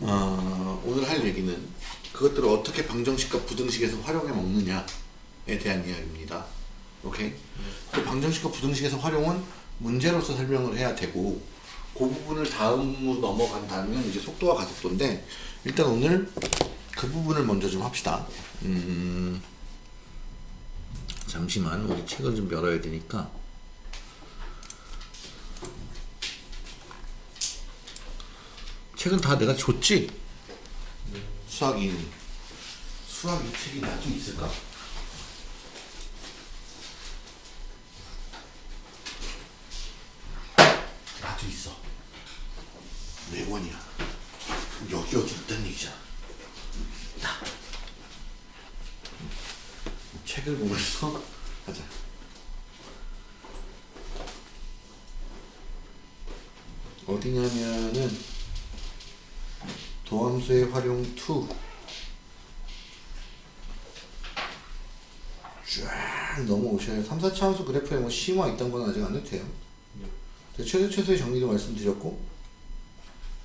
어, 오늘 할 얘기는 그것들을 어떻게 방정식과 부등식에서 활용해 먹느냐에 대한 이야기입니다. 오케이? 그 방정식과 부등식에서 활용은 문제로서 설명을 해야 되고 그 부분을 다음으로 넘어간다면 이제 속도와 가속도인데 일단 오늘 그 부분을 먼저 좀 합시다. 음, 잠시만 우리 책을 좀 열어야 되니까 책은 다 내가 줬지? 수학 2 수학 2 책이 나도 있을까? 나도 있어 네 권이야 여기 여기 있다는 얘기잖아 나 책을 보면서 하자 어디냐면은 도함수의 활용 2. 쫙 넘어오셔야 3, 4차 함수 그래프에 뭐 심화 있던 건 아직 안 해도 돼요. 네. 최소 최소의 정리도 말씀드렸고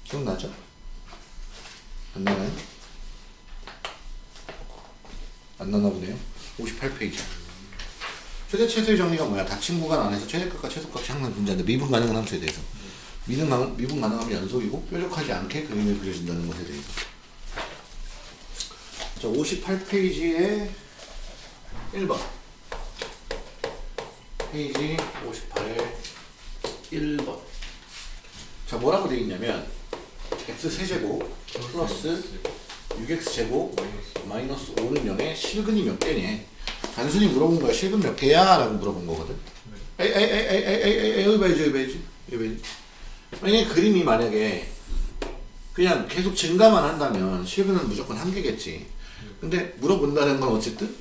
기억나죠? 안 나나요? 안 나나 보네요. 58페이지. 최대 최소의 정리가 뭐야? 닫힌 구간 안에서 최대값과 최소값이 항상 존재한다. 미분 가능한 함수에 대해서. 미분, 가능, 미분 가능하면 연속이고 뾰족하지 않게 그림이 그려진다는 것에 대해서 자 58페이지에 1번. 페이지 58에 1번. 자 뭐라고 되어 있냐면 x세제곱 플러스 6x제곱 마이너스 5는 0에 실근이 몇 개냐 단순히 물어본 거야. 실근 몇 개야? 라고 물어본 거거든. 에이 에이 에이 에이 에이 에이 여기 봐야지 여기 봐야지. 여기 봐야지. 만약에 그림이 만약에 그냥 계속 증가만 한다면 실근은 무조건 한 개겠지. 근데 물어본다는 건 어쨌든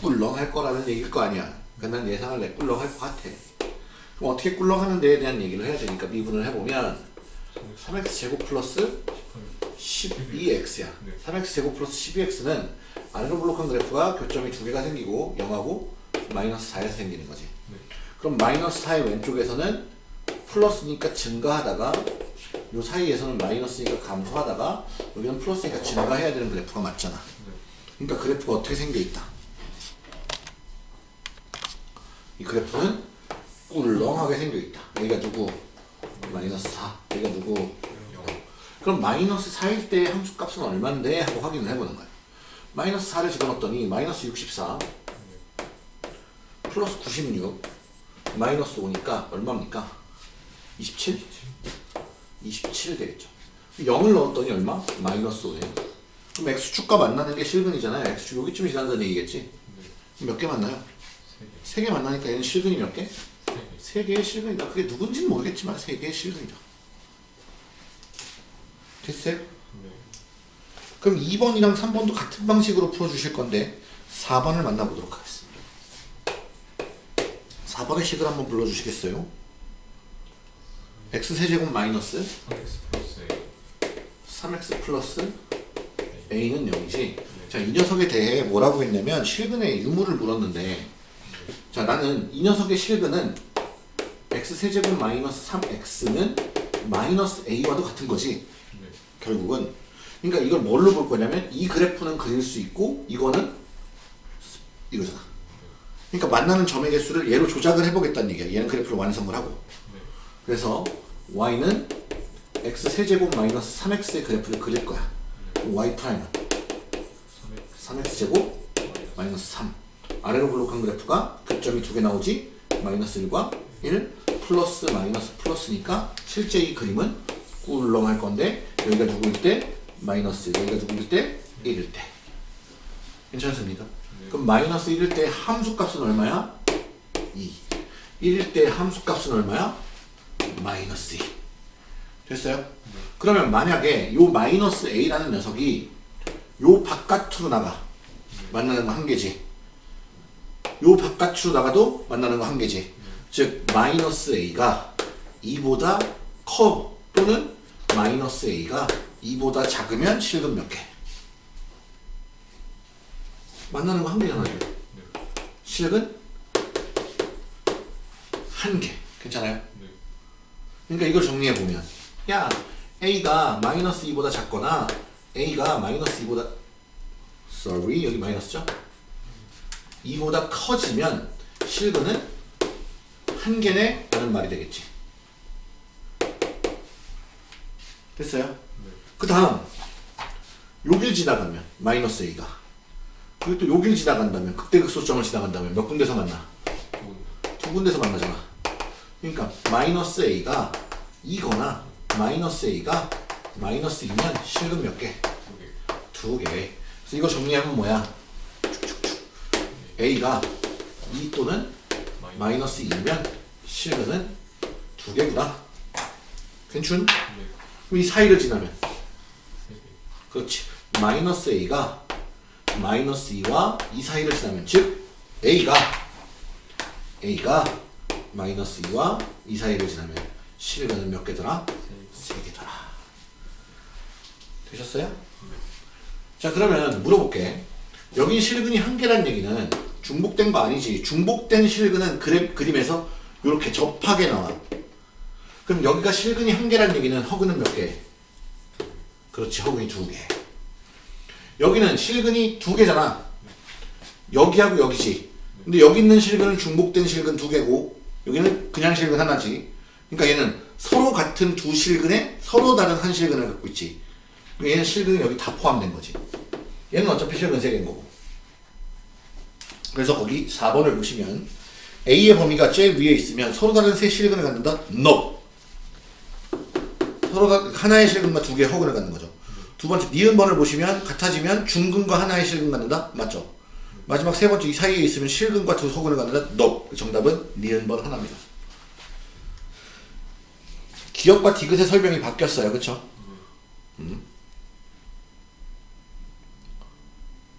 꿀렁 할 거라는 얘기일 거 아니야. 그러니까 난 예상할래. 꿀렁 할 것 같아. 그럼 어떻게 꿀렁 하는 데에 대한 얘기를 해야 되니까 미분을 해보면 3x 제곱 플러스 12x야. 3x 제곱 플러스 12x는 아래로 블록한 그래프가 교점이 두 개가 생기고 0하고 마이너스 4에서 생기는 거지. 그럼 마이너스 4의 왼쪽에서는 플러스니까 증가하다가 요 사이에서는 마이너스니까 감소하다가 여기는 플러스니까 증가해야 되는 그래프가 맞잖아. 그러니까 그래프가 어떻게 생겨 있다. 이 그래프는 꿀렁하게 생겨 있다. 여기가 누구? 마이너스 4. 여기가 누구? 그럼 마이너스 4일 때 함수값은 얼마인데? 하고 확인을 해보는 거야. 마이너스 4를 집어넣었더니 마이너스 64 플러스 96 마이너스 5니까 얼마입니까? 27? 27 되겠죠. 0을 넣었더니 얼마? 마이너스 5네요. 그럼 x축과 만나는 게 실근이잖아요. x축 여기쯤 지난다는 얘기겠지? 몇 개 만나요? 3개 만나니까 얘는 실근이 몇 개? 3개의 실근이다. 그게 누군지는 모르겠지만 3개의 실근이다. 됐어요? 그럼 2번이랑 3번도 같은 방식으로 풀어주실 건데 4번을 만나보도록 하겠습니다. 4번의 식을 한번 불러주시겠어요? x세제곱 마이너스 3x 플러스 a는 0이지 자, 이 녀석에 대해 뭐라고 했냐면 실근의 유무를 물었는데 자, 나는 이 녀석의 실근은 x세제곱 마이너스 3x는 마이너스 a와도 같은 거지. 결국은. 그러니까 이걸 뭘로 볼 거냐면 이 그래프는 그릴 수 있고 이거는 이거잖아. 그러니까 만나는 점의 개수를 얘로 조작을 해보겠다는 얘기야. 얘는 그래프를 완성을 하고. 그래서 y는 x세제곱 마이너스 3x의 그래프를 그릴 거야. y prime은 3x제곱 마이너스 3 아래로 볼록한 그래프가 교점이 두 개 나오지 마이너스 1과 1 플러스 마이너스 플러스니까 실제 이 그림은 꿀렁할 건데 여기가 누구일 때 마이너스 여기가 누구일 때 1일 때 괜찮습니까? 그럼 마이너스 1일 때 함수값은 얼마야? 2 1일 때 함수값은 얼마야? 마이너스 2 됐어요? 그러면 만약에 요 마이너스 a라는 녀석이 요 바깥으로 나가 만나는 거 한 개지 요 바깥으로 나가도 만나는 거 한 개지 즉 마이너스 a가 2보다 커 또는 마이너스 a가 2보다 작으면 실금 몇 개? 만나는 거 한 개잖아 요 실근 한 개. 괜찮아요? 네. 그러니까 이걸 정리해 보면 야 a가 마이너스 2보다 작거나 a가 마이너스 2보다 sorry 여기 마이너스죠? 2보다 커지면 실근은 한 개네 라는 말이 되겠지. 됐어요? 그 다음 여길 지나가면 마이너스 a가 그리고 또 여길 지나간다면 극대극소점을 지나간다면 몇 군데서 만나? 두두 군데서 만나잖아. 그러니까 마이너스 a가 2거나 마이너스 a가 마이너스 2면 실근 몇 개? 개. 두 개. 그래서 이거 정리하면 뭐야? A가 2 또는 마이너스 2면 실근은 두 개구나. 괜춘? 네. 그럼 이 사이를 지나면. 그렇지. 마이너스 a가 마이너스 2와 이 사이를 지나면 즉 a가 a가 마이너스 2와 이 사이를 지나면 실근은 몇 개더라? 세 개. 세 개더라. 되셨어요? 자 그러면 물어볼게. 여기 실근이 한 개란 얘기는 중복된 거 아니지. 중복된 실근은 그래, 그림에서 이렇게 접하게 나와. 그럼 여기가 실근이 한 개란 얘기는 허근은 몇 개? 그렇지 허근이 두 개. 여기는 실근이 두 개잖아. 여기하고 여기지. 근데 여기 있는 실근은 중복된 실근 두 개고 여기는 그냥 실근 하나지. 그러니까 얘는 서로 같은 두 실근에 서로 다른 한 실근을 갖고 있지. 얘는 실근이 여기 다 포함된 거지. 얘는 어차피 실근 세 개인 거고. 그래서 거기 4번을 보시면 A의 범위가 제일 위에 있으면 서로 다른 세 실근을 갖는다? No. 서로가 하나의 실근과 두 개의 허근을 갖는 거죠. 두 번째 니은 번을 보시면 같아지면 중근과 하나의 실근 갖는다? 맞죠? 마지막 세 번째 이 사이에 있으면 실근과 두 허근을 갖는다? No. 정답은 니은 번 하나입니다. 기억과 디귿의 설명이 바뀌었어요. 그쵸? 음.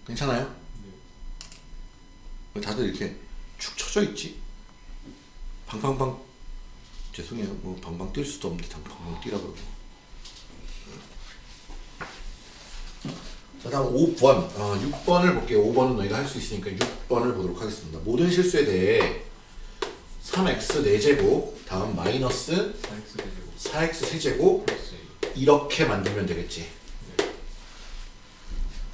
괜찮아요? 왜 다들 이렇게 축 처져 있지? 방방방 죄송해요. 뭐 방방 뛸 수도 없는데 다 방방 뛰라 그러고. 자 다음 5번. 어, 6번을 볼게요. 5번은 너희가 할 수 있으니까 6번을 보도록 하겠습니다. 모든 실수에 대해 3x 4제곱 다음 마이너스 4x 4x 세제곱. 이렇게 만들면 되겠지. 네.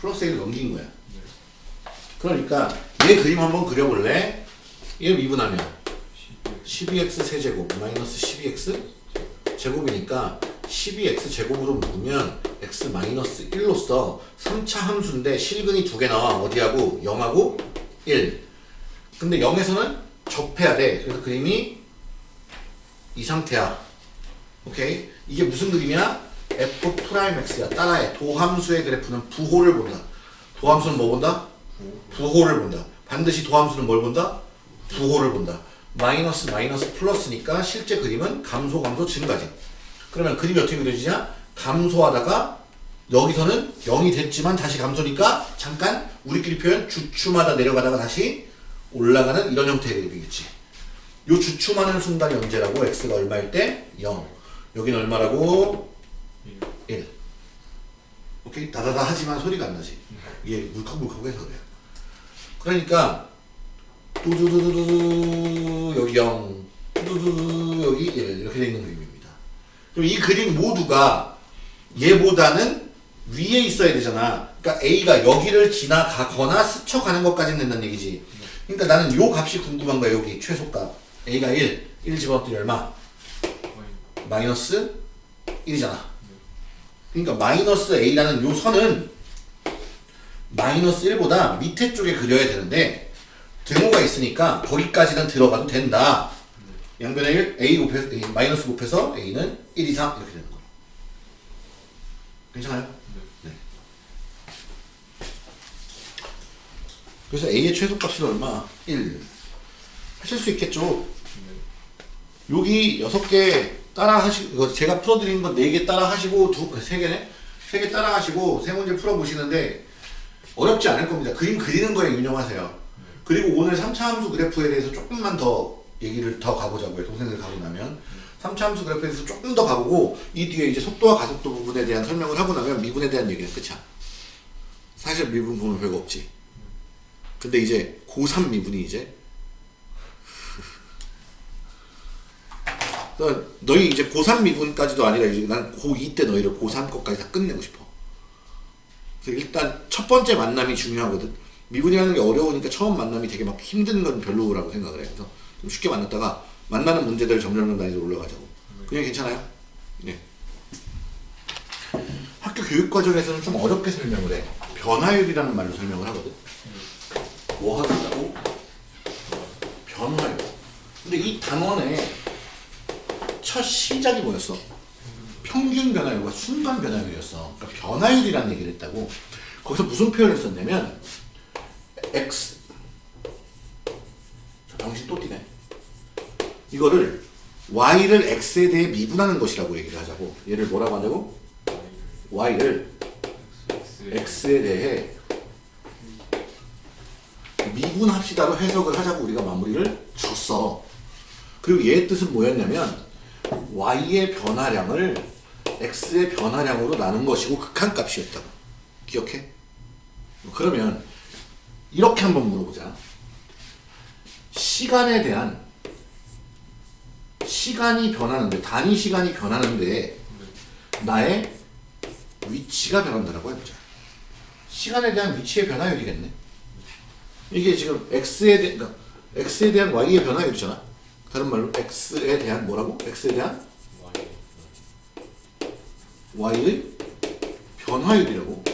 플러스 1을 넘긴 거야. 네. 그러니까 얘 그림 한번 그려볼래? 얘 미분하면 12. 12x 세제곱 마이너스 12x 제곱이니까 12x 제곱으로 묶으면 x 마이너스 1로서 3차 함수인데 실근이 두 개 나와. 어디하고? 0하고 1 근데 0에서는 접해야 돼. 그래서 그림이 이 상태야. 오케이? 이게 무슨 그림이야? f prime x야. 따라해. 도함수의 그래프는 부호를 본다. 도함수는 뭐 본다? 부호를 본다 반드시 도함수는 뭘 본다? 부호를 본다. 마이너스 마이너스 플러스니까 실제 그림은 감소 감소 증가지. 그러면 그림이 어떻게 그려지냐? 감소하다가 여기서는 0이 됐지만 다시 감소니까 잠깐 우리끼리 표현 주춤하다 내려가다가 다시 올라가는 이런 형태의 그림이겠지. 요 주춤하는 순간이 언제라고? x가 얼마일 때? 0. 여기는 얼마라고? 1. 오케이? 다다다 하지만 소리가 안 나지. 이게 물컥물컥해서 그래 그러니까 두두두두두 여기 0 두두두 여기 1 이렇게 되어 있는 그림입니다. 그럼 이 그림 모두가 얘보다는 위에 있어야 되잖아. 그러니까 A가 여기를 지나가거나 스쳐가는 것까지는 된다는 얘기지. 그러니까 나는 요 값이 궁금한 거야 여기. 최소값 A가 1 1 집어넣더니 얼마? 마이너스 1이잖아. 그러니까 마이너스 a라는 요 선은 마이너스 1보다 밑에 쪽에 그려야 되는데 등호가 있으니까 거기까지는 들어가도 된다. 양변에 1, a 곱해서 a, 마이너스 곱해서 a는 1 이상 이렇게 되는 거. 괜찮아요? 네. 그래서 a의 최소값은 얼마? 1. 하실 수 있겠죠? 네. 여기 여섯 개 따라 하시고 제가 풀어드린 건네개 따라 하시고 두세 개네 세개 따라 하시고 세 문제 풀어 보시는데 어렵지 않을 겁니다. 그림 그리는 거에 유념하세요. 그리고 오늘 3차 함수 그래프에 대해서 조금만 더 얘기를 더 가보자고요. 동생들 가고 나면 3차 함수 그래프에 대해서 조금 더 가보고 이 뒤에 이제 속도와 가속도 부분에 대한 설명을 하고 나면 미분에 대한 얘기는 끝이야. 사실 미분 보면 별거 없지. 근데 이제 고3 미분이 이제 그러니까 너희 이제 고3 미분까지도 아니라 이제 난 고2 때 너희를 고3 것까지 다 끝내고 싶어. 일단 첫 번째 만남이 중요하거든. 미분이라는 게 어려우니까 처음 만남이 되게 막 힘든 건 별로라고 생각을 해. 그래서 좀 쉽게 만났다가 만나는 문제들 점점 단위로 올라가자고. 그냥 괜찮아요? 네. 학교 교육 과정에서는 좀 어렵게 설명을 해. 변화율이라는 말로 설명을 하거든. 뭐 하겠다고? 변화율. 근데 이 단원의 첫 시작이 뭐였어? 평균 변화율과 순간 변화율이었어. 그러니까 변화율이라는 얘기를 했다고. 거기서 무슨 표현을 썼냐면 x 자, 당신 또 뛰네. 이거를 y를 x에 대해 미분하는 것이라고 얘기를 하자고. 얘를 뭐라고 한다고? y를 x에 대해 미분합시다로 해석을 하자고 우리가 마무리를 줬어. 그리고 얘의 뜻은 뭐였냐면 y의 변화량을 x의 변화량으로 나눈 것이고 극한값이었다고. 기억해? 그러면 이렇게 한번 물어보자. 시간에 대한 시간이 변하는데 단위 시간이 변하는데 나의 위치가 변한다라고 해보자. 시간에 대한 위치의 변화율이겠네. 이게 지금 x에 대한 그러니까 x에 대한 y의 변화율이잖아. 다른 말로 x에 대한 뭐라고? x에 대한 y의 변화율이라고.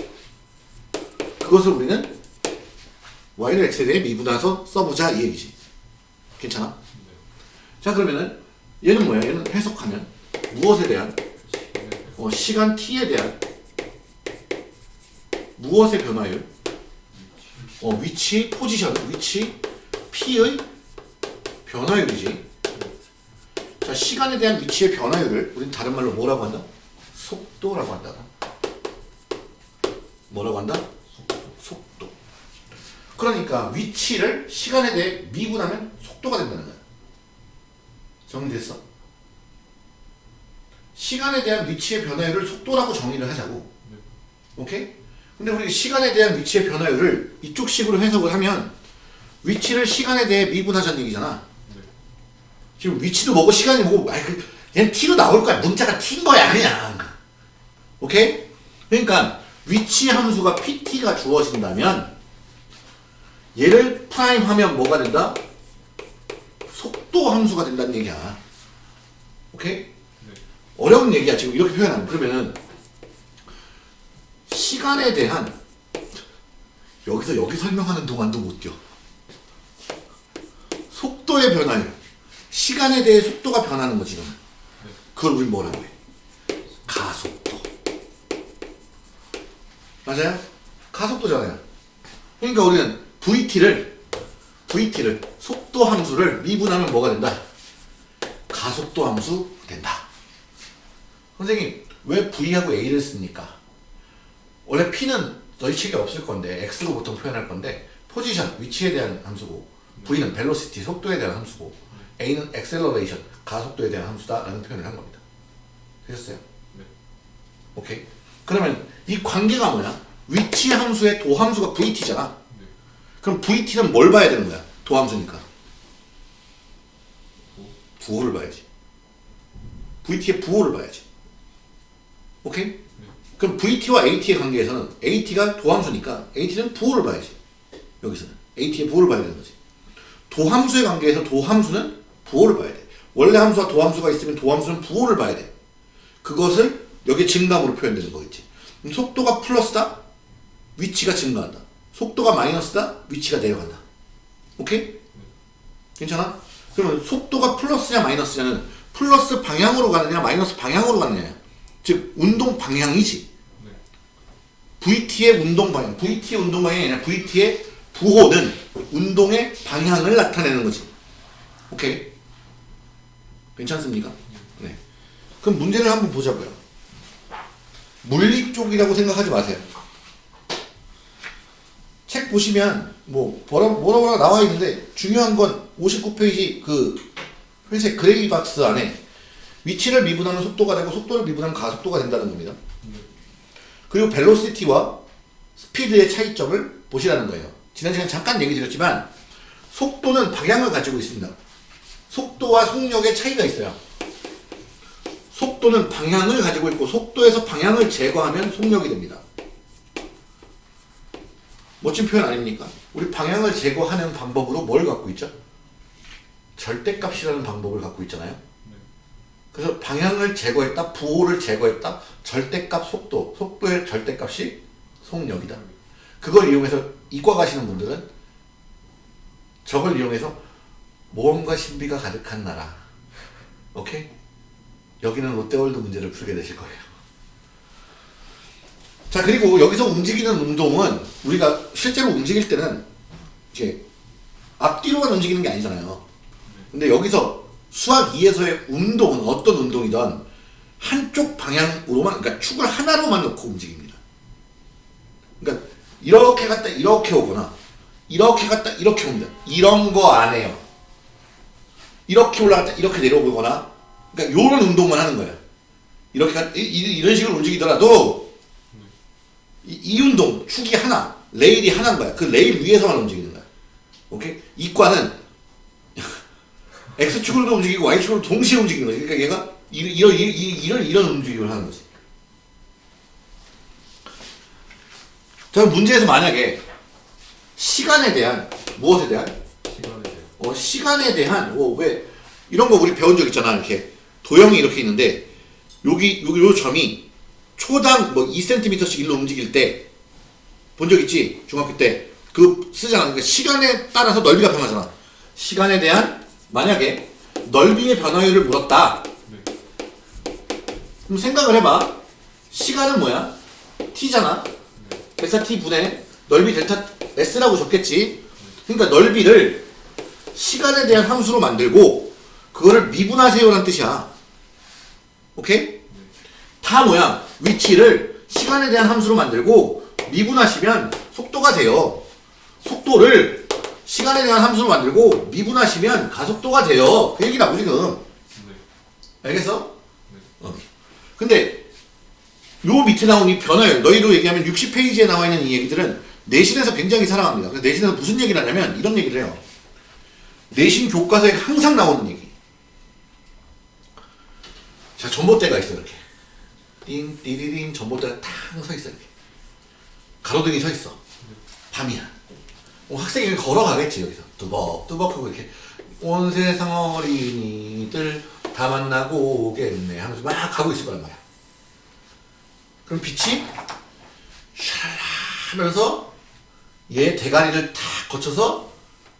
그것을 우리는 y를 x에 대해 미분해서 써보자 이 얘기지. 괜찮아? 자 그러면은 얘는 뭐야? 얘는 해석하면 무엇에 대한 어, 시간 t에 대한 무엇의 변화율? 어, 위치, 포지션, 위치, p의 변화율이지. 자, 시간에 대한 위치의 변화율을 우리는 다른 말로 뭐라고 한다? 속도라고 한다. 뭐라고 한다? 속도. 그러니까 위치를 시간에 대해 미분하면 속도가 된다는 거야. 정리됐어? 시간에 대한 위치의 변화율을 속도라고 정의를 하자고. 오케이? 근데 우리 시간에 대한 위치의 변화율을 이쪽 식으로 해석을 하면 위치를 시간에 대해 미분하자는 얘기잖아. 지금 위치도 뭐고 시간이 뭐고 아이 그 얘는 t로 나올 거야. 문자가 t인 거야 그냥. 오케이? 그러니까 위치 함수가 pt가 주어진다면 얘를 prime 하면 뭐가 된다? 속도 함수가 된다는 얘기야. 오케이? 어려운 얘기야 지금 이렇게 표현하면 그러면은 시간에 대한 여기서 여기 설명하는 동안도 못 뛰어 속도의 변화율 시간에 대해 속도가 변하는 거지 지금 그걸 우리 뭐라고 해 가속도 맞아요? 가속도잖아요 그러니까 우리는 VT를 VT를 속도 함수를 미분하면 뭐가 된다? 가속도 함수 된다 선생님 왜 V하고 A를 씁니까? 원래 P는 너희 책에 없을 건데 X로 보통 표현할 건데 포지션, 위치에 대한 함수고 V는 벨로시티, 속도에 대한 함수고 A는 액셀러레이션, 가속도에 대한 함수다 라는 표현을 한 겁니다. 되셨어요? 네. 오케이? 그러면 이 관계가 뭐야? 위치 함수의 도함수가 VT잖아. 네. 그럼 VT는 뭘 봐야 되는 거야? 도함수니까. 부호를 봐야지. VT의 부호를 봐야지. 오케이? 그럼 VT와 AT의 관계에서는 AT가 도함수니까 AT는 부호를 봐야지. 여기서는 AT의 부호를 봐야 되는 거지. 도함수의 관계에서 도함수는 부호를 봐야 돼. 원래 함수와 도함수가 있으면 도함수는 부호를 봐야 돼. 그것을 여기 증감으로 표현되는 거겠지. 속도가 플러스다? 위치가 증가한다. 속도가 마이너스다? 위치가 내려간다. 오케이? 괜찮아? 그러면 속도가 플러스냐 마이너스냐는 플러스 방향으로 가느냐 마이너스 방향으로 가느냐 즉 운동 방향이지 네. VT의 운동 방향 VT의 운동 방향이 아니라 VT의 부호는 운동의 방향을 나타내는 거지 오케이 괜찮습니까? 네 그럼 문제를 한번 보자고요 물리 쪽이라고 생각하지 마세요 책 보시면 뭐 뭐라 뭐라 뭐라 나와 있는데 중요한 건 59페이지 그 회색 gray box 안에 위치를 미분하면 속도가 되고 속도를 미분하면 가속도가 된다는 겁니다. 그리고 velocity와 스피드의 차이점을 보시라는 거예요. 지난 시간 잠깐 얘기 드렸지만 속도는 방향을 가지고 있습니다. 속도와 속력의 차이가 있어요. 속도는 방향을 가지고 있고 속도에서 방향을 제거하면 속력이 됩니다. 멋진 표현 아닙니까? 우리 방향을 제거하는 방법으로 뭘 갖고 있죠? 절대값이라는 방법을 갖고 있잖아요. 그래서 방향을 제거했다, 부호를 제거했다, 절대값 속도, 속도의 절대값이 속력이다. 그걸 이용해서 이과 가시는 분들은 저걸 이용해서 모험과 신비가 가득한 나라. 오케이? 여기는 롯데월드 문제를 풀게 되실 거예요. 자, 그리고 여기서 움직이는 운동은 우리가 실제로 움직일 때는 이제 앞뒤로만 움직이는 게 아니잖아요. 근데 여기서 수학 2에서의 운동은 어떤 운동이든 한쪽 방향으로만, 그러니까 축을 하나로만 놓고 움직입니다. 그러니까 이렇게 갔다 이렇게 오거나 이렇게 갔다 이렇게 옵니다. 이런 거 안 해요. 이렇게 올라갔다 이렇게 내려오거나 그러니까 요런 운동만 하는 거예요. 이렇게 가- 이, 이- 이런 식으로 움직이더라도 이, 이 운동 축이 하나 레일이 하나인 거야. 그 레일 위에서만 움직이는 거야. 오케이? 이과는 x축으로도 움직이고 y축으로 동시에 움직이는 거지. 그러니까 얘가 이- 이런 이- 이- 이런 이런 움직임을 하는 거지. 자 문제에서 만약에 시간에 대한 무엇에 대한 시간에 대해 어, 시간에 대한 어, 왜 이런 거 우리 배운 적 있잖아 이렇게 도형이 이렇게 있는데 여기 여기 요 점이 초당 뭐 2cm씩 일로 움직일 때 본 적 있지? 중학교 때. 그 쓰잖아. 그러니까 시간에 따라서 넓이가 변하잖아. 시간에 대한 만약에 넓이의 변화율을 물었다. 네. 그럼 생각을 해봐. 시간은 뭐야? t잖아. 델타 t 분의 넓이 델타 s라고 적겠지. 그러니까 넓이를 시간에 대한 함수로 만들고 그거를 미분하세요라는 뜻이야. 오케이? 다 뭐야? 위치를 시간에 대한 함수로 만들고 미분하시면 속도가 돼요. 속도를 시간에 대한 함수로 만들고 미분하시면 가속도가 돼요. 그 얘기라고 지금. 네. 알겠어? 어. 근데 요 밑에 나온 이 변화율 너희로 얘기하면 60페이지에 나와 있는 이 얘기들은 내신에서 굉장히 사랑합니다. 내신에서 무슨 얘기를 하냐면 이런 얘기를 해요. 내신 교과서에 항상 나오는 얘기. 자, 전봇대가 있어, 이렇게. 띵, 띠리링, 전봇대가 탕서 있어, 이렇게. 가로등이 서 있어. 밤이야. 어, 학생이 걸어가겠지, 여기서. 뚜벅, 뚜벅 하고 이렇게. 온 세상 어린이들 다 만나고 오겠네 하면서 막 가고 있을 거란 말이야. 그럼 빛이 샤라 하면서 얘 대가리를 탁 거쳐서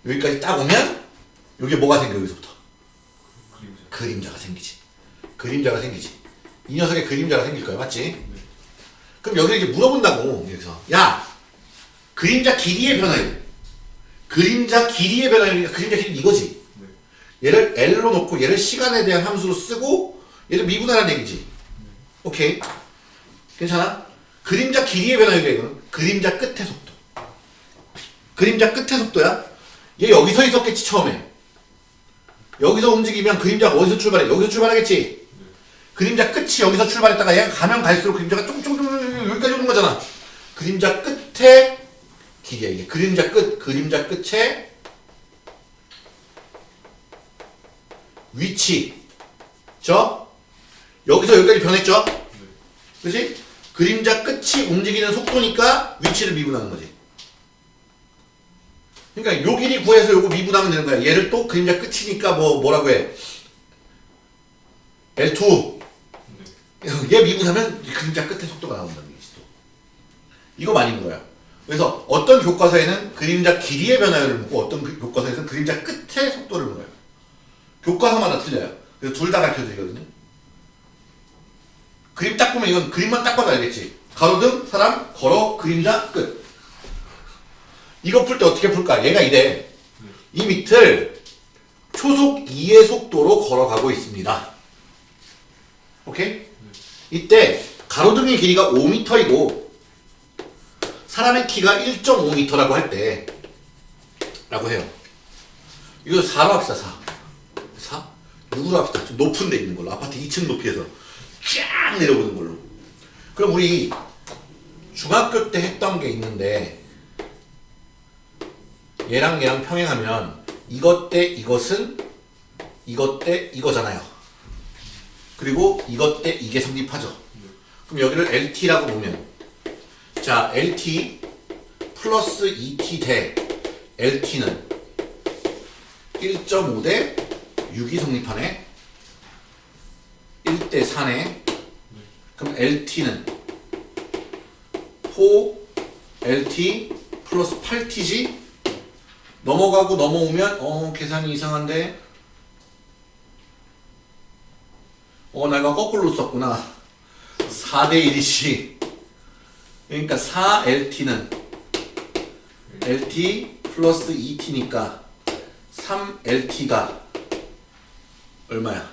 여기까지 딱 오면 여기 뭐가 생겨 여기서부터 그림자 그림자가 생기지 그림자가 생기지. 이 녀석의 그림자가 생길 거야 맞지? 그럼 여기서 이제 물어본다고 여기서. 야 그림자 길이의 변화율 그림자 길이의 변화율이니까 그림자 길이 이거지. 네. 얘를 L로 놓고 얘를 시간에 대한 함수로 쓰고 얘를 미분하라는 얘기지. 오케이? 괜찮아? 그림자 길이의 변화율이야 이거는. 그림자 끝의 속도. 그림자 끝의 속도야? 얘 여기 서 있었겠지 처음에. 여기서 움직이면 그림자가 어디서 출발해? 여기서 출발하겠지 그림자 끝이 여기서 출발했다가 얘가 가면 갈수록 그림자가 쫑쫑쫑 여기까지 오는 거잖아 그림자 끝에 길이야 이게 그림자 끝 그림자 끝에 위치 저 여기서 여기까지 변했죠? 그지? 그림자 끝이 움직이는 속도니까 위치를 미분하는 거지. 그러니까 요 길이 구해서 요거 미분하면 되는 거야. 얘를 또 그림자 끝이니까 뭐 뭐라고 해? L2. 얘 미분하면 이 그림자 끝에 속도가 나온다는 얘기지 또. 이거 많이 물어요. 그래서 어떤 교과서에는 그림자 길이의 변화율을 묻고 어떤 그- 교과서에서는 그림자 끝의 속도를 물어요. 교과서마다 틀려요. 그래서 둘 다 가르쳐 드리거든요. 그림 딱 보면 이건 그림만 딱 봐도 알겠지. 가로등, 사람, 걸어, 그림자, 끝. 이거 풀 때 어떻게 풀까? 얘가 이래. 이 밑을 초속 2의 속도로 걸어가고 있습니다. 오케이? 이때 가로등의 길이가 5m이고 사람의 키가 1.5m라고 할 때 라고 해요. 이거 4로 합시다. 4. 4? 6으로 합시다. 좀 높은 데 있는 걸로. 아파트 2층 높이에서 쫙 내려오는 걸로. 그럼 우리 중학교 때 했던 게 있는데 얘랑 얘랑 평행하면 이것 대 이것은 이것 대 이거잖아요. 그리고 이것 대 이게 성립하죠. 그럼 여기를 LT라고 보면 자 LT 플러스 2T 대 LT는 1.5 대 6이 성립하네. 1대 4네. 그럼 LT는 4 LT 플러스 8T지? 넘어가고 넘어오면 어 계산이 이상한데 어 내가 거꾸로 썼구나. 4대 1이지 그러니까 4LT는 LT 플러스 2T니까 3LT가 얼마야?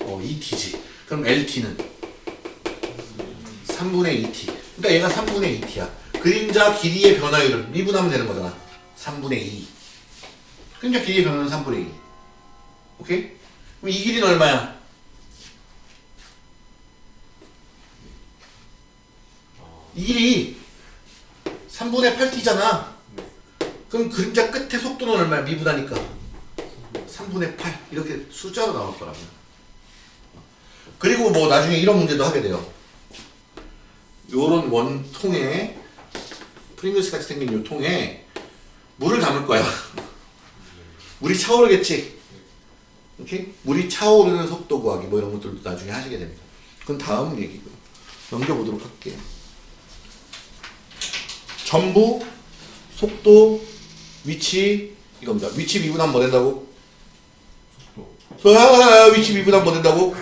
어 2T지. 그럼 LT는 3분의 2T 그러니까 얘가 3분의 2T야. 그림자 길이의 변화율을 미분하면 되는 거잖아. 3분의 2 그림자 길이의 변화는 3분의 2 오케이? 그럼 이 길이는 얼마야? 이 길이 3분의 8t잖아. 그럼 그림자 끝에 속도는 얼마야? 미분하니까. 3분의 8. 이렇게 숫자로 나올 거라고. 그리고 뭐 나중에 이런 문제도 하게 돼요. 요런 원통에 프링글스 같이 생긴 요 통에 물을 담을 거야. 물이 차오르겠지. 오케이? 물이 차오르는 속도 구하기 뭐 이런 것들도 나중에 하시게 됩니다. 그건 다음 얘기고요. 넘겨보도록 할게요. 전부, 속도, 위치 이겁니다. 위치 미분하면 뭐 된다고? 속도 아, 위치 미분하면 뭐 된다고?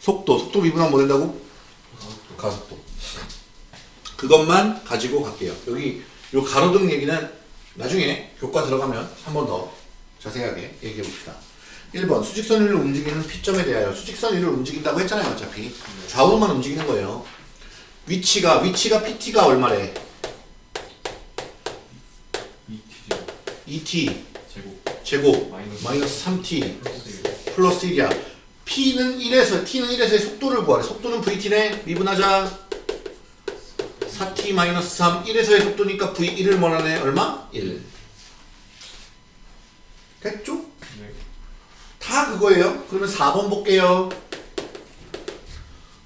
속도, 속도 미분하면 뭐 된다고? 가속도 가속도. 그것만 가지고 갈게요. 여기 요 가로등 얘기는 나중에 교과 들어가면 한 번 더 자세하게 얘기해 봅시다. 1번 수직선 위를 움직이는 피점에 대하여 수직선 위를 움직인다고 했잖아요. 어차피 좌우로만 움직이는 거예요. 위치가 위치가 PT가 얼마래? 2t 2T 제곱 제곱 마이너스 마이너스 3T 플러스 플러스 1이야. P는 1에서 T는 1에서의 속도를 구하래. 속도는 VT네. 미분하자. 4T 마이너스 3 1에서의 속도니까 V1을 뭐하네 얼마? 1 됐죠? 네 다 그거예요. 그러면 4번 볼게요.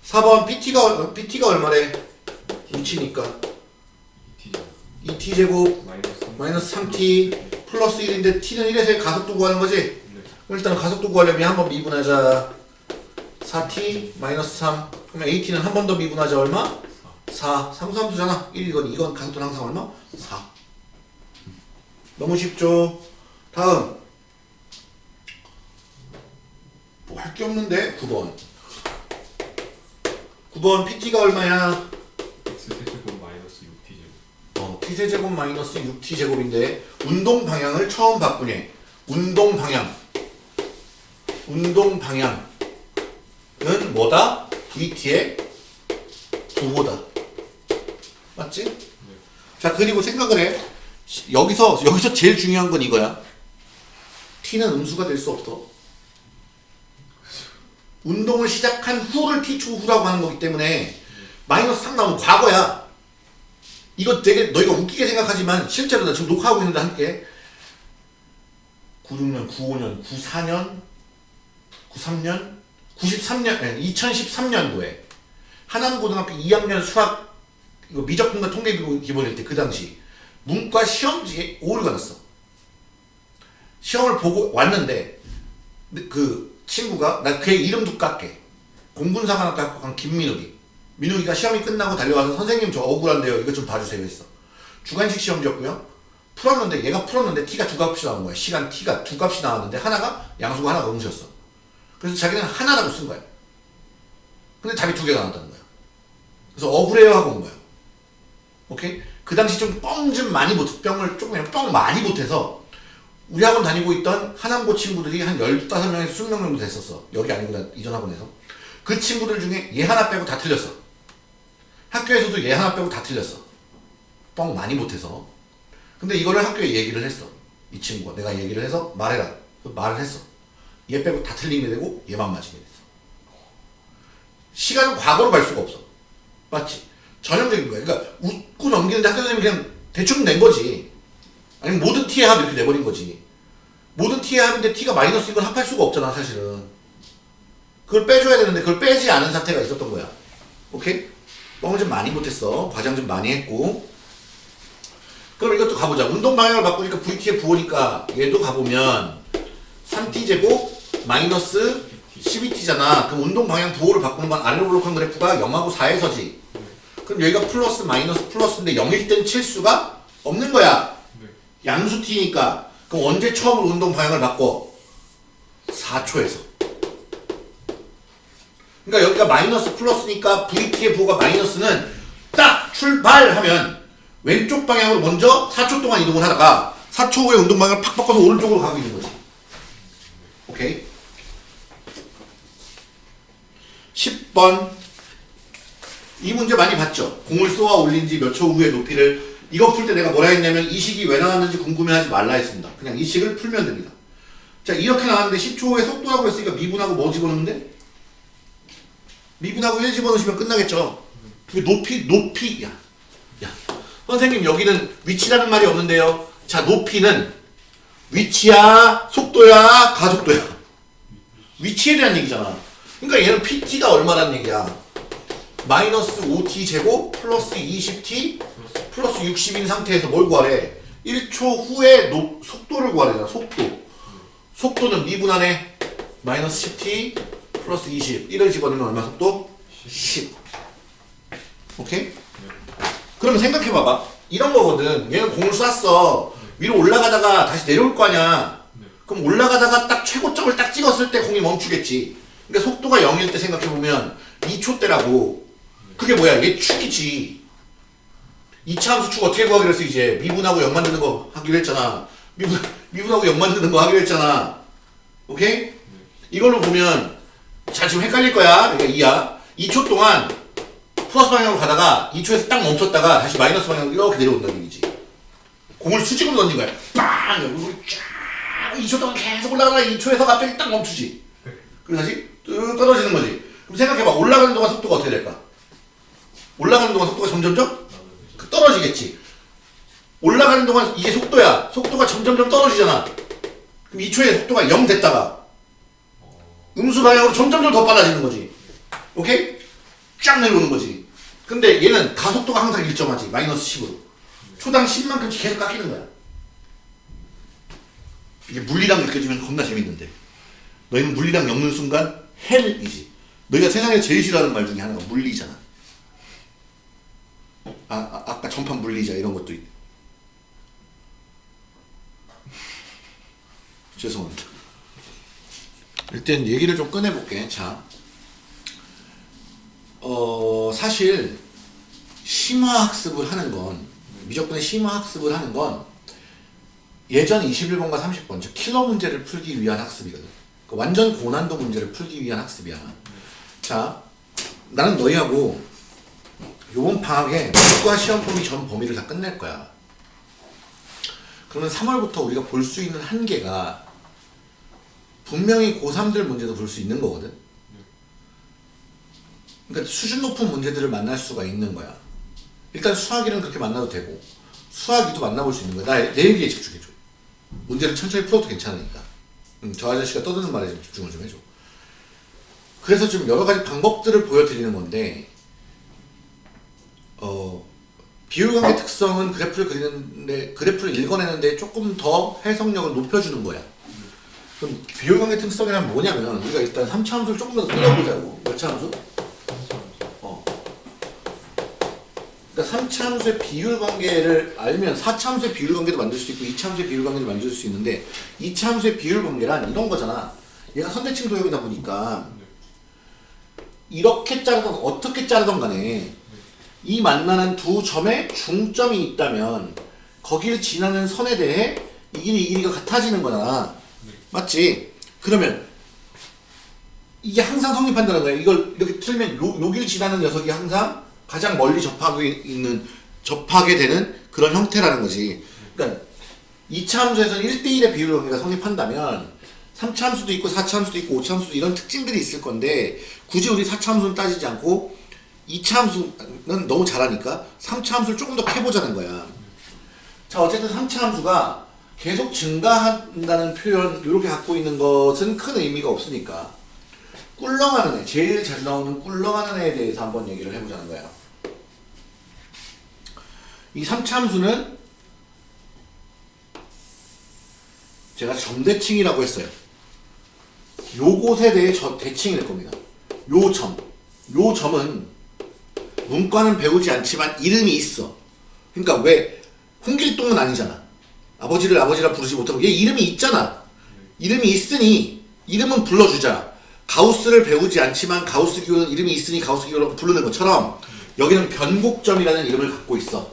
4번 PT가 PT가 얼마래? 위치니까 2t 제곱 2T 제곱 마이너스 3 마이너스 3T 플러스 1인데 T는 1에서의 가속도 구하는 거지? 네 일단 가속도 구하려면 한 번 미분하자 4t 마이너스 3 그러면 AT는 한 번 더 미분하자 얼마? 4 상수함수잖아 1 이건 이건 가속도는 항상 얼마? 4 너무 쉽죠? 다음 뭐 할게 없는데? 9번. 9번 PT가 얼마야? x 세제곱 마이너스 6t 제곱. 어, t세제곱 마이너스 6t제곱인데 운동 방향을 처음 바꾸네. 운동 방향. 운동 방향은 뭐다? vt의 부호다. 맞지? 자 그리고 생각을 해. 시- 여기서 여기서 제일 중요한 건 이거야. T는 음수가 될 수 없어 운동을 시작한 후를 t 초후라고 하는 거기 때문에 마이너스 3 나오면 과거야 이거 되게 너희가 웃기게 생각하지만 실제로 나 지금 녹화하고 있는데 함께 96년, 95년, 94년, 93년, 93년, 2013년도에 하남고등학교 2학년 수학 이거 미적분과 통계 기본일 때 그 당시 문과 시험지에 오류가 났어. 시험을 보고 왔는데 그 친구가 나 걔 이름도 깎게. 공군사관학과 간 김민욱이. 민욱이가 시험이 끝나고 달려와서 선생님 저 억울한데요. 이거 좀 봐주세요 했어. 주관식 시험지였고요. 풀었는데 얘가 풀었는데 t가 두 값이 나온 거야. 시간 t가 두 값이 나왔는데 하나가 양수고 하나가 음수였어. 그래서 자기는 하나라고 쓴 거야. 근데 답이 두 개가 나왔다는 거야. 그래서 억울해요 하고 온 거야. 오케이? 그 당시 좀 뻥 좀 많이 못 뻥을 조금 그냥 뻥 많이 못해서 우리 학원 다니고 있던 하남고 친구들이 한 15명에서 20명 정도 됐었어. 여기 아니고 나 이전 학원에서. 그 친구들 중에 얘 하나 빼고 다 틀렸어. 학교에서도 얘 하나 빼고 다 틀렸어. 뻥 많이 못해서. 근데 이거를 학교에 얘기를 했어. 이 친구가. 내가 얘기를 해서 말해라. 그래서 말을 했어. 얘 빼고 다 틀리게 되고 얘만 맞으게 됐어. 시간은 과거로 갈 수가 없어. 맞지? 전형적인 거야. 그러니까 웃고 넘기는데 학교 선생님이 그냥 대충 낸 거지. 아니면 모든 t의 합 이렇게 내버린 거지. 모든 t의 합인데 t가 마이너스 이건 합할 수가 없잖아 사실은. 그걸 빼줘야 되는데 그걸 빼지 않은 사태가 있었던 거야. 오케이? 뻥을 좀 많이 못했어. 과장 좀 많이 했고. 그럼 이것도 가보자. 운동 방향을 바꾸니까 VT에 부호니까 얘도 가보면 3t제곱 마이너스 12t잖아. 그럼 운동 방향 부호를 바꾸는 건 아래로 블록한 그래프가 0하고 4에서지. 그럼 여기가 플러스 마이너스 플러스인데 0일 땐 칠수가 없는 거야. 네. 양수 t니까. 그럼 언제 처음으로 운동 방향을 바꿔? 4초에서. 그러니까 여기가 마이너스 플러스니까 VT의 부호가 마이너스는 딱 출발하면 왼쪽 방향으로 먼저 4초 동안 이동을 하다가 4초 후에 운동 방향을 팍 바꿔서 오른쪽으로 가고 있는 거지. 오케이? 10번 이 문제 많이 봤죠? 공을 쏘아 올린 지 몇 초 후에 높이를 이거 풀 때 내가 뭐라 했냐면 이 식이 왜 나왔는지 궁금해하지 말라 했습니다. 그냥 이 식을 풀면 됩니다. 자 이렇게 나왔는데 10초 후에 속도라고 했으니까 미분하고 뭐 집어넣는데? 미분하고 1 집어넣으시면 끝나겠죠? 그 높이 높이 야, 야 선생님 여기는 위치라는 말이 없는데요. 자 높이는 위치야 속도야 가속도야 위치에 대한 얘기잖아. 그러니까 얘는 PT가 얼마란 얘기야? 마이너스 5t 제곱 플러스 20t 플러스 60인 상태에서 뭘 구하래? 1초 후에 노, 속도를 구하래잖아. 속도. 속도는 미분하네. 마이너스 10t 플러스 20. 1을 집어넣으면 얼마 속도? 10. 오케이? 그러면 생각해봐봐. 이런 거거든. 얘는 공을 쐈어. 위로 올라가다가 다시 내려올 거 아니야. 네. 그럼 올라가다가 딱 최고점을 딱 찍었을 때 공이 멈추겠지. 그러니까 속도가 0일 때 생각해보면 2초 때라고. 그게 뭐야? 얘 축이지. 2차 함수 축 어떻게 구하기로 했어, 이제? 미분하고 0 만드는 거 하기로 했잖아. 미분, 미분하고 0 만드는 거 하기로 했잖아. 오케이? 이걸로 보면, 자, 지금 헷갈릴 거야. 그러니까 2야. 2초 동안 플러스 방향으로 가다가 2초에서 딱 멈췄다가 다시 마이너스 방향으로 이렇게 내려온다는 얘기지. 공을 수직으로 던진 거야. 빵! 여기 쫙! 2초 동안 계속 올라가다가 2초에서 갑자기 딱 멈추지. 그리고 다시 뚝 떨어지는 거지. 그럼 생각해봐. 올라가는 동안 속도가 어떻게 될까? 올라가는 동안 속도가 점점점 그 떨어지겠지. 올라가는 동안 이게 속도야. 속도가 점점점 떨어지잖아. 그럼 2초에 속도가 0 됐다가 음수 방향으로 점점점 더 빨라지는 거지. 오케이? 쫙 내려오는 거지. 근데 얘는 가속도가 항상 일정하지. 마이너스 10으로. 초당 10만큼씩 계속 깎이는 거야. 이게 물리랑 느껴지면 겁나 재밌는데. 너희는 물리랑 엮는 순간 헬이지. 너희가 세상에 제일 싫어하는 말 중에 하나가 물리잖아. 아, 아 아까 전판 물리자 이런 것도 있. 죄송합니다. 일단 얘기를 좀 꺼내볼게. 자, 어 사실 심화 학습을 하는 건 미적분의 심화 학습을 하는 건 예전 21번과 30번 즉 킬러 문제를 풀기 위한 학습이거든. 그 완전 고난도 문제를 풀기 위한 학습이야. 자, 나는 너희하고 요번 방학에 문과 시험 범위 전 범위를 다 끝낼 거야. 그러면 3월부터 우리가 볼 수 있는 한계가 분명히 고3들 문제도 볼 수 있는 거거든. 그러니까 수준 높은 문제들을 만날 수가 있는 거야. 일단 수학이는 그렇게 만나도 되고 수학이도 만나볼 수 있는 거야. 나 내 얘기에 집중해줘. 문제를 천천히 풀어도 괜찮으니까. 음, 저 아저씨가 떠드는 말에 좀 집중을 좀 해줘. 그래서 좀 여러 가지 방법들을 보여드리는 건데 어, 비율관계 특성은 그래프를 그리는데 그래프를 읽어내는데 조금 더 해석력을 높여주는 거야. 그럼 비율관계 특성이란 뭐냐면 우리가 일단 3차 함수를 조금 더 끌어보자고. 몇 차 함수? 어. 그러니까 3차 함수의 비율 관계를 알면 4차 함수의 비율 관계도 만들 수 있고 2차 함수의 비율 관계도 만들 수 있는데 2차 함수의 비율 관계란 이런 거잖아. 얘가 선대칭 도형이다 보니까 이렇게 자르던 어떻게 자르던 간에 이 만나는 두 점에 중점이 있다면 거기를 지나는 선에 대해 이 길이 이 길이가 같아지는 거잖아. 맞지? 그러면 이게 항상 성립한다는 거야. 이걸 이렇게 틀면 요, 여기를 지나는 녀석이 항상 가장 멀리 접하고 있는 접하게 되는 그런 형태라는 거지. 그러니까 2차 함수에서는 1대1의 비율 관계가 성립한다면 3차 함수도 있고 4차 함수도 있고 5차 함수도 이런 특징들이 있을 건데 굳이 우리 4차 함수는 따지지 않고 2차 함수는 너무 잘하니까 3차 함수를 조금 더 캐보자는 거야. 자 어쨌든 3차 함수가 계속 증가한다는 표현 이렇게 갖고 있는 것은 큰 의미가 없으니까. 꿀렁하는 애 제일 자주 나오는 꿀렁하는 애에 대해서 한번 얘기를 해보자는 거예요 이 3차 함수는 제가 점대칭이라고 했어요. 요곳에 대해 저 대칭이 될 겁니다. 요 점, 요 점은 문과는 배우지 않지만 이름이 있어 그러니까 왜 홍길동은 아니잖아 아버지를 아버지라 부르지 못하고 얘 이름이 있잖아. 이름이 있으니 이름은 불러주자. 가우스를 배우지 않지만 가우스 기호는 이름이 있으니 가우스 기호라고 부르는 것처럼 여기는 변곡점이라는 이름을 갖고 있어.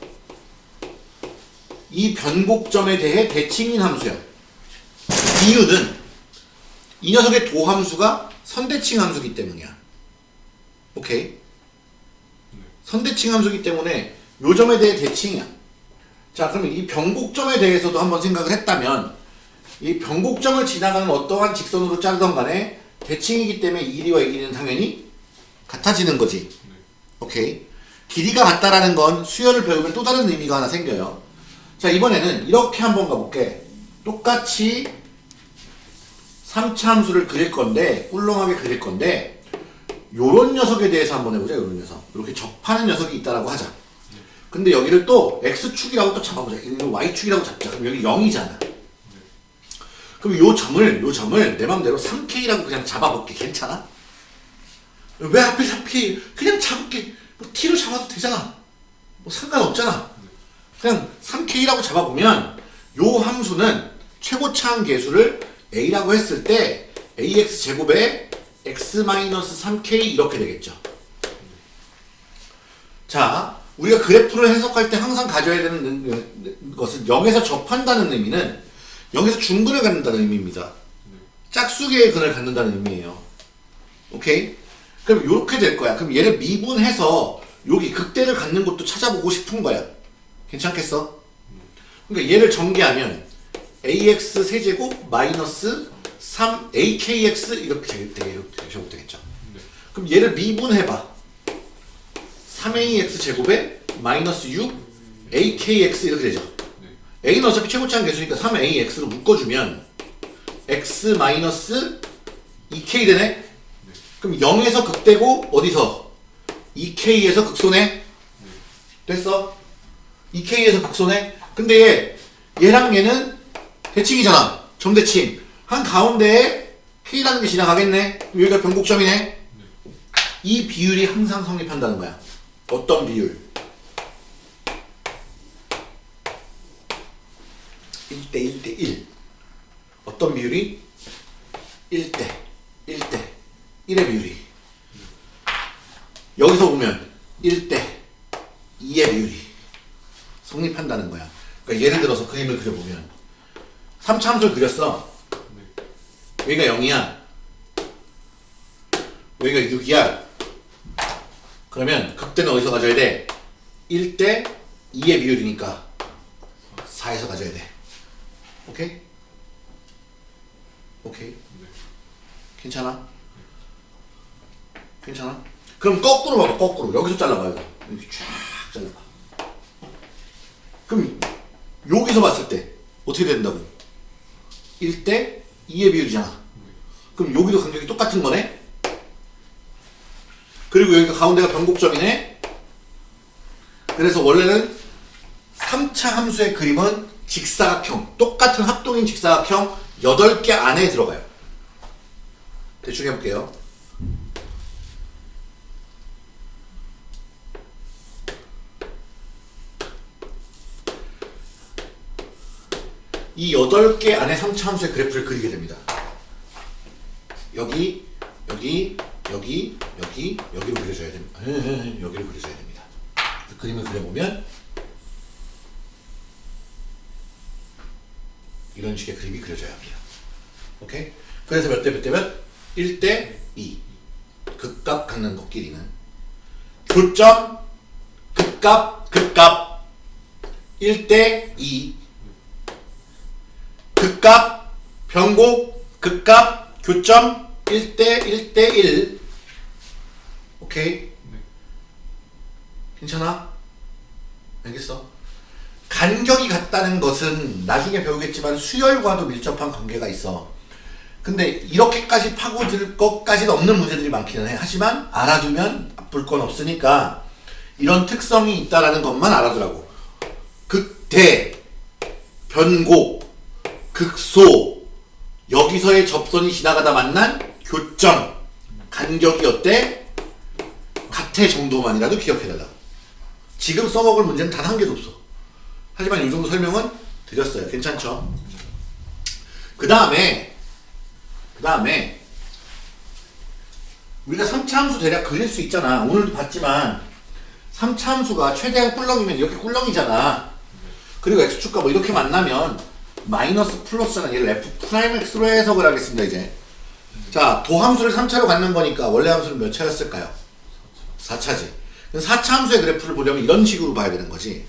이 변곡점에 대해 대칭인 함수야. 이유는 이 녀석의 도함수가 선대칭 함수기 때문이야. 오케이? 선대칭 함수기 때문에 요 점에 대해 대칭이야. 자 그러면 이 변곡점에 대해서도 한번 생각을 했다면 이 변곡점을 지나가는 어떠한 직선으로 자르던 간에 대칭이기 때문에 이 길이와 이 길이는 당연히 같아지는 거지. 오케이. 길이가 같다라는 건 수열을 배우면 또 다른 의미가 하나 생겨요. 자 이번에는 이렇게 한번 가볼게. 똑같이 3차 함수를 그릴 건데 꿀렁하게 그릴 건데 요런 녀석에 대해서 한번 해보자 요런 녀석 이렇게 접하는 녀석이 있다라고 하자 근데 여기를 또 X축이라고 또 잡아보자. Y축이라고 잡자. 그럼 여기 0이잖아. 그럼 요 점을, 요 점을 내 맘대로 3K라고 그냥 잡아볼게. 괜찮아? 왜 하필 3K? 그냥 잡을게. 뭐 T로 잡아도 되잖아. 뭐 상관없잖아. 그냥 3K라고 잡아보면 요 함수는 최고차항 계수를 A라고 했을 때 AX 제곱에 X-3K 이렇게 되겠죠. 자, 우리가 그래프를 해석할 때 항상 가져야 되는 것은 0에서 접한다는 의미는 0에서 중근을 갖는다는 의미입니다. 짝수계의 근을 갖는다는 의미예요. 오케이? 그럼 이렇게 될 거야. 그럼 얘를 미분해서 여기 극대를 갖는 것도 찾아보고 싶은 거야. 괜찮겠어? 그러니까 얘를 전개하면 ax 세제곱 마이너스 3akx 이렇게 되게 되겠죠. 그럼 얘를 미분해봐. 3ax 제곱에 마이너스 6 akx 이렇게 되죠. a는 어차피 최고차항 개수니까 3ax로 묶어주면 x 마이너스 2k 되네? 그럼 0에서 극대고 어디서? 2k에서 극소네? 됐어? 2k에서 극소네? 근데 얘, 얘랑 얘는 대칭이잖아. 점대칭. 한 가운데에 k라는 게 지나가겠네? 여기가 변곡점이네? 이 비율이 항상 성립한다는 거야. 어떤 비율? 1대 1대 1 어떤 비율이? 1대 1대 1의 비율이 여기서 보면 1대 2의 비율이 성립한다는 거야 그러니까 예를 들어서 그림을 그려보면 3참수를 그렸어 여기가 0이야 여기가 6이야 그러면 극대는 어디서 가져야 돼? 1대 2의 비율이니까 4에서 가져야 돼. 오케이? 오케이? 괜찮아? 괜찮아? 그럼 거꾸로 봐봐, 거꾸로. 여기서 잘라봐요. 이렇게 쫙 잘라봐. 그럼 여기서 봤을 때 어떻게 된다고? 1대 2의 비율이잖아. 그럼 여기도 간격이 똑같은 거네? 그리고 여기가 가운데가 변곡점이네. 그래서 원래는 3차 함수의 그림은 직사각형, 똑같은 합동인 직사각형 8개 안에 들어가요. 대충 해볼게요. 이 8개 안에 3차 함수의 그래프를 그리게 됩니다. 여기, 여기, 여기, 여기, 여기로 그려줘야 됩니다. 여기로 그려줘야 됩니다. 그 그림을 그려보면 이런 식의 그림이 그려져야 합니다. 오케이? 그래서 몇 대 몇 대면 1대 2. 극값 갖는 것 끼리는 교점 극값 극값 1대 2 극값 변곡 극값 교점 1대 1대 1 오케이? 괜찮아? 알겠어? 간격이 같다는 것은 나중에 배우겠지만 수열과도 밀접한 관계가 있어. 근데 이렇게까지 파고들 것까지는 없는 문제들이 많기는 해. 하지만 알아두면 나쁠 건 없으니까 이런 특성이 있다라는 것만 알아두라고. 극대, 변고, 극소, 여기서의 접선이 지나가다 만난 교점, 간격이 어때? 같애 정도만이라도 기억해달라. 지금 써먹을 문제는 단 한 개도 없어. 하지만 이 정도 설명은 드렸어요. 괜찮죠? 그 다음에 그 다음에 우리가 3차 함수 대략 그릴 수 있잖아. 오늘도 봤지만 3차 함수가 최대한 꿀렁이면 이렇게 꿀렁이잖아. 그리고 x축과 뭐 이렇게 만나면 마이너스 플러스잖아. 얘를 f prime x로 해석을 하겠습니다. 이제 자 도함수를 3차로 갖는 거니까 원래 함수는 몇 차였을까요? 4차지. 4차 함수의 그래프를 보려면 이런 식으로 봐야 되는 거지.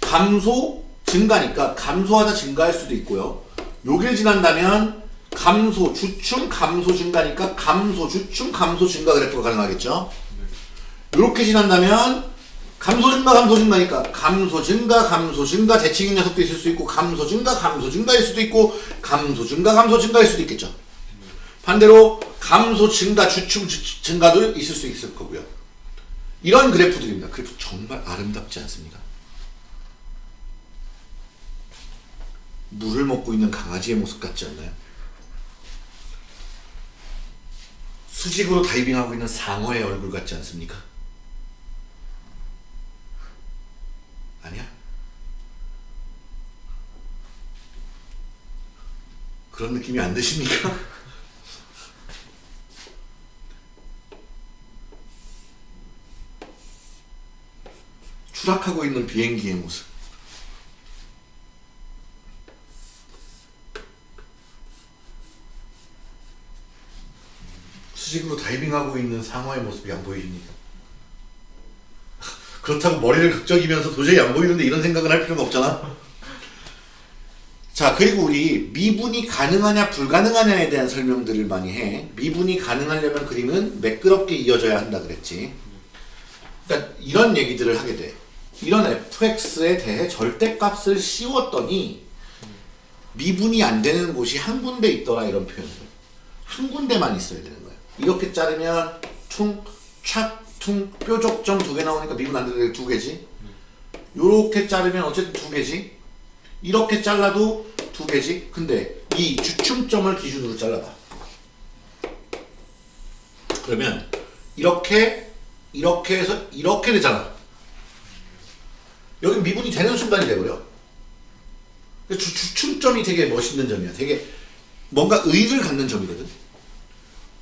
감소 증가니까 감소하다 증가할 수도 있고요. 여길 지난다면 감소 주춤 감소 증가니까 감소 주춤 감소 증가 그래프가 가능하겠죠. 이렇게 지난다면 감소 증가 감소 증가니까 감소 증가 감소 증가 대칭인 녀석도 있을 수 있고 감소 증가 감소 증가일 수도 있고 감소 증가 감소 증가일 수도 있겠죠. 반대로 감소 증가 주춤 주- 증가도 있을 수 있을 거고요. 이런 그래프들입니다. 그래프 정말 아름답지 않습니까? 물을 먹고 있는 강아지의 모습 같지 않나요? 수직으로 다이빙하고 있는 상어의 얼굴 같지 않습니까? 아니야? 그런 느낌이 안 드십니까? 추락하고 있는 비행기의 모습. 수직으로 다이빙하고 있는 상어의 모습이 안 보이십니까? 그렇다고 머리를 극적이면서 도저히 안 보이는데 이런 생각을 할 필요가 없잖아. 자, 그리고 우리 미분이 가능하냐 불가능하냐에 대한 설명들을 많이 해. 미분이 가능하려면 그림은 매끄럽게 이어져야 한다 그랬지. 그러니까 이런 얘기들을 하게 돼. 이런 fx에 대해 절대값을 씌웠더니 미분이 안 되는 곳이 한 군데 있더라 이런 표현들. 한 군데만 있어야 되는 거예요. 이렇게 자르면 퉁, 착, 퉁, 뾰족점 두 개 나오니까 미분 안 되는 게두 개지. 요렇게 자르면 어쨌든 두 개지. 이렇게 잘라도 두 개지. 근데 이 주춤점을 기준으로 잘라봐. 그러면 이렇게 이렇게 해서 이렇게 되잖아. 여기 미분이 되는 순간이 돼버려. 주, 주춤점이 되게 멋있는 점이야. 되게 뭔가 의의를 갖는 점이거든.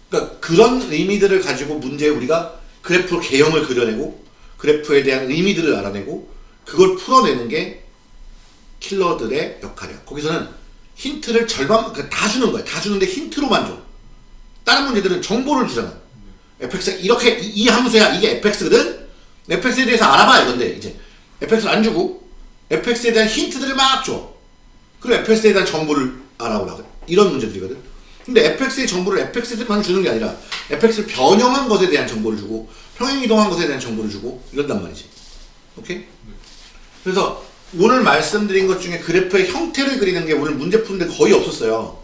그러니까 그런 의미들을 가지고 문제에 우리가 그래프 개형을 그려내고 그래프에 대한 의미들을 알아내고 그걸 풀어내는 게 킬러들의 역할이야. 거기서는 힌트를 절반 그다 주는 거야. 다 주는데 힌트로만 줘. 다른 문제들은 정보를 주잖아. fx 이렇게 이, 이 함수야. 이게 fx거든. fx에 대해서 알아봐 이건데 이제 fx를 안 주고 fx에 대한 힌트들을 막 줘. 그리고 fx에 대한 정보를 알아보라고. 이런 문제들이거든. 근데 fx의 정보를 fx에만 주는 게 아니라 fx를 변형한 것에 대한 정보를 주고 평행 이동한 것에 대한 정보를 주고 이런단 말이지. 오케이? 그래서 오늘 말씀드린 것 중에 그래프의 형태를 그리는 게 오늘 문제 푸는데 거의 없었어요.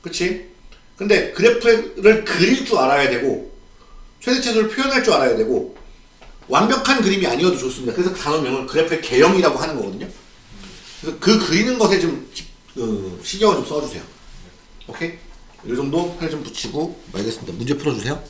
그치? 근데 그래프를 그릴 줄 알아야 되고 최대치수를 표현할 줄 알아야 되고 완벽한 그림이 아니어도 좋습니다. 그래서 단어명을 그래프의 개형이라고 하는 거거든요. 그래서 그 그리는 것에 좀 집- 어, 신경을 좀 써주세요. 오케이? 이 정도 팔좀 붙이고 말겠습니다. 문제 풀어주세요.